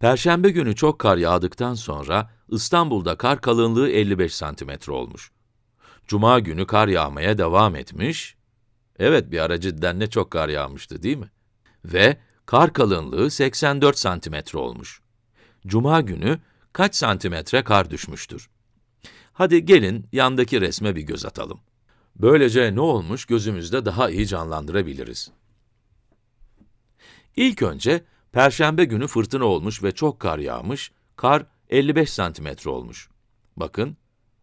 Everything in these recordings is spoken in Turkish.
Perşembe günü çok kar yağdıktan sonra İstanbul'da kar kalınlığı 55 santimetre olmuş. Cuma günü kar yağmaya devam etmiş. Evet, bir ara cidden ne çok kar yağmıştı değil mi? Ve kar kalınlığı 84 santimetre olmuş. Cuma günü kaç santimetre kar düşmüştür? Hadi gelin yandaki resme bir göz atalım. Böylece ne olmuş gözümüzde daha iyi canlandırabiliriz. İlk önce Perşembe günü fırtına olmuş ve çok kar yağmış, kar 55 santimetre olmuş. Bakın,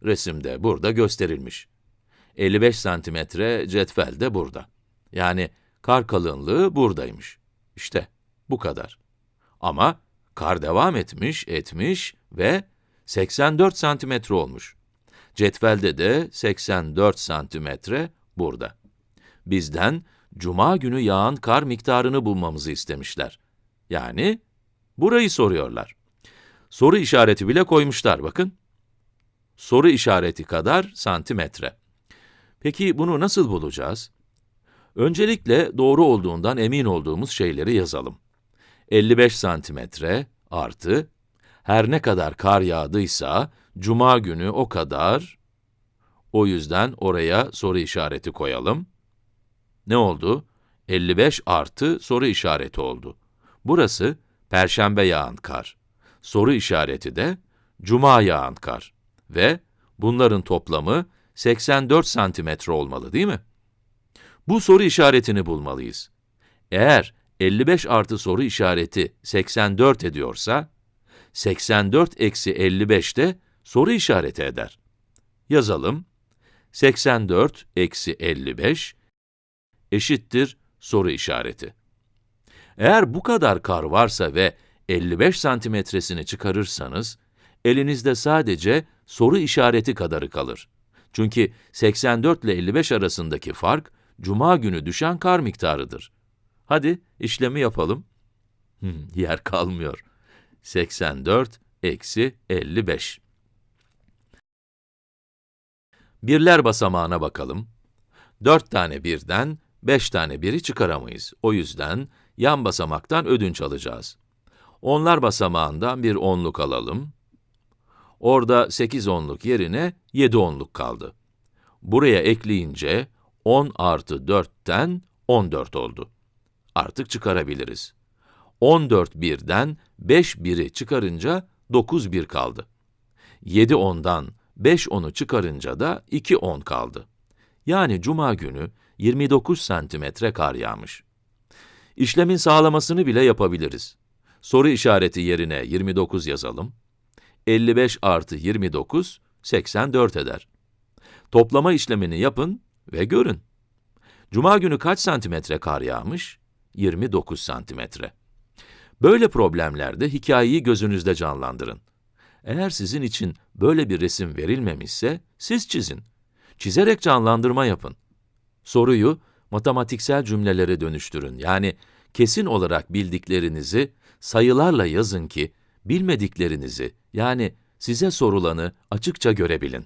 resimde burada gösterilmiş. 55 santimetre cetvel de burada. Yani kar kalınlığı buradaymış. İşte, bu kadar. Ama kar devam etmiş, etmiş ve 84 santimetre olmuş. Cetvelde de 84 santimetre burada. Bizden, cuma günü yağan kar miktarını bulmamızı istemişler. Yani, burayı soruyorlar. Soru işareti bile koymuşlar, bakın. Soru işareti kadar santimetre. Peki bunu nasıl bulacağız? Öncelikle doğru olduğundan emin olduğumuz şeyleri yazalım. 55 santimetre artı, her ne kadar kar yağdıysa, cuma günü o kadar, o yüzden oraya soru işareti koyalım. Ne oldu? 55 artı soru işareti oldu. Burası, perşembe yağan kar. Soru işareti de, cuma yağan kar. Ve bunların toplamı 84 santimetre olmalı değil mi? Bu soru işaretini bulmalıyız. Eğer 55 artı soru işareti 84 ediyorsa, 84 eksi 55 de soru işareti eder. Yazalım. 84 eksi 55 eşittir soru işareti. Eğer bu kadar kar varsa ve 55 santimetresini çıkarırsanız, elinizde sadece soru işareti kadarı kalır. Çünkü 84 ile 55 arasındaki fark, cuma günü düşen kar miktarıdır. Hadi işlemi yapalım. Hmm, yer kalmıyor. 84 eksi 55. Birler basamağına bakalım. 4 tane birden 5 tane biri çıkaramayız. O yüzden yan basamaktan ödünç alacağız. Onlar basamağından bir onluk alalım. Orada 8 onluk yerine 7 onluk kaldı. Buraya ekleyince 10 artı 4'ten 14 oldu. Artık çıkarabiliriz. 14 birden 5 biri çıkarınca 9 bir kaldı. 7 ondan 5 onu çıkarınca da 2 on kaldı. Yani cuma günü 29 santimetre kar yağmış. İşlemin sağlamasını bile yapabiliriz. Soru işareti yerine 29 yazalım. 55 artı 29, 84 eder. Toplama işlemini yapın ve görün. Cuma günü kaç santimetre kar yağmış? 29 santimetre. Böyle problemlerde hikayeyi gözünüzde canlandırın. Eğer sizin için böyle bir resim verilmemişse, siz çizin. Çizerek canlandırma yapın. Soruyu matematiksel cümlelere dönüştürün. Yani kesin olarak bildiklerinizi sayılarla yazın ki bilmediklerinizi yani size sorulanı açıkça görebilin.